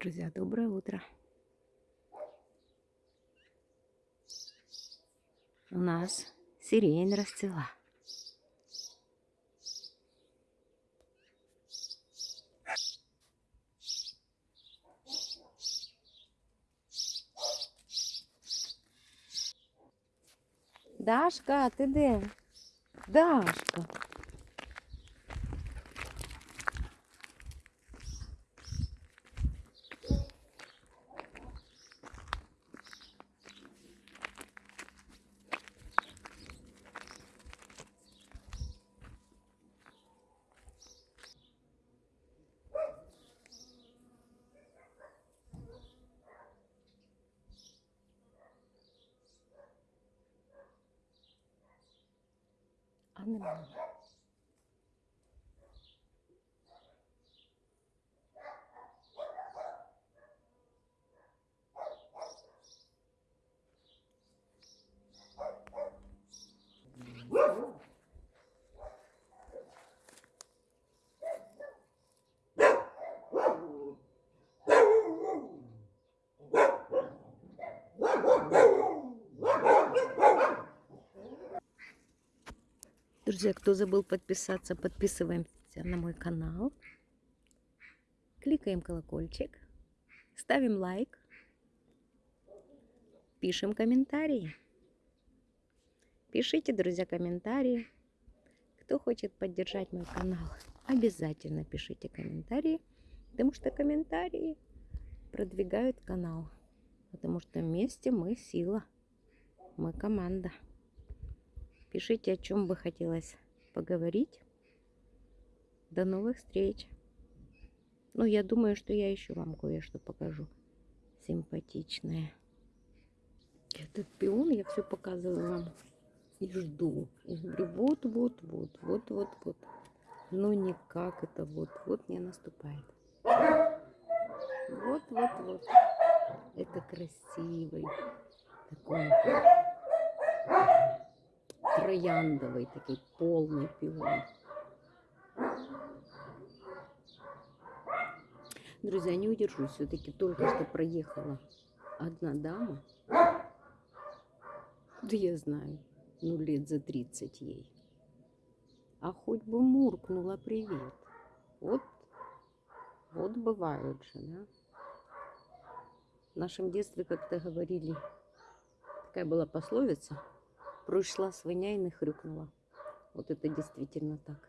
Друзья, доброе утро. У нас сирень расцвела. Дашка, ти де? Дашка. А Друзья, кто забыл подписаться, подписываемся на мой канал. Кликаем колокольчик. Ставим лайк. Пишем комментарии. Пишите, друзья, комментарии. Кто хочет поддержать мой канал, обязательно пишите комментарии. Потому что комментарии продвигают канал. Потому что вместе мы сила. Мы команда. Пишите, о чем бы хотелось поговорить. До новых встреч. Ну, я думаю, что я еще вам кое-что покажу. Симпатичное. Этот пион я все показываю вам. И жду. И говорю, вот, вот, вот, вот, вот, вот. Но никак это вот, вот не наступает. Вот, вот, вот. Это красивый такой трояндовый такой полный пион. Друзья, не удержусь. Все-таки только что проехала одна дама. Да я знаю, ну лет за 30 ей. А хоть бы муркнула привет. Вот, вот бывают же, да? В нашем детстве как-то говорили, такая была пословица, пройшла свиня и не хрюкнула. Вот это действительно так.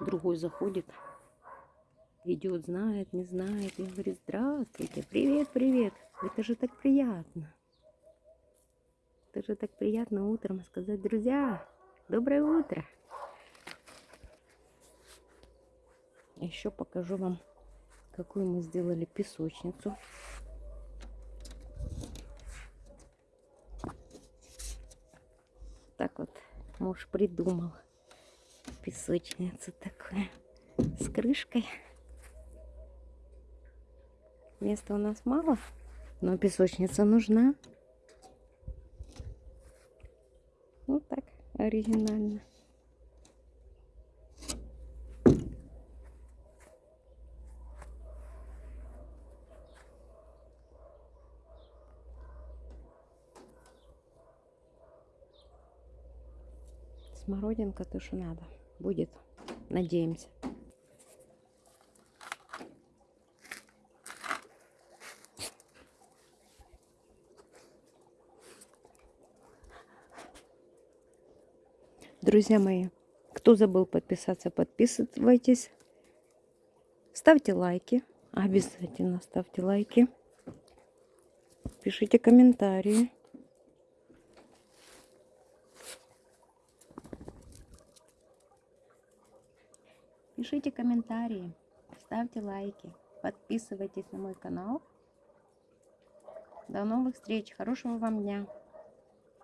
Другой заходит, идет, знает, не знает, и говорит, здравствуйте, привет, привет. Это же так приятно. Это же так приятно утром сказать, друзья, доброе утро. Еще покажу вам, какую мы сделали песочницу. Так вот муж придумал песочницу такую с крышкой. Места у нас мало, но песочница нужна. Вот так оригинально. Смородинка то, что надо. Будет. Надеемся. Друзья мои, кто забыл подписаться, подписывайтесь. Ставьте лайки. Обязательно ставьте лайки. Пишите комментарии. Пишите комментарии, ставьте лайки, подписывайтесь на мой канал. До новых встреч, хорошего вам дня!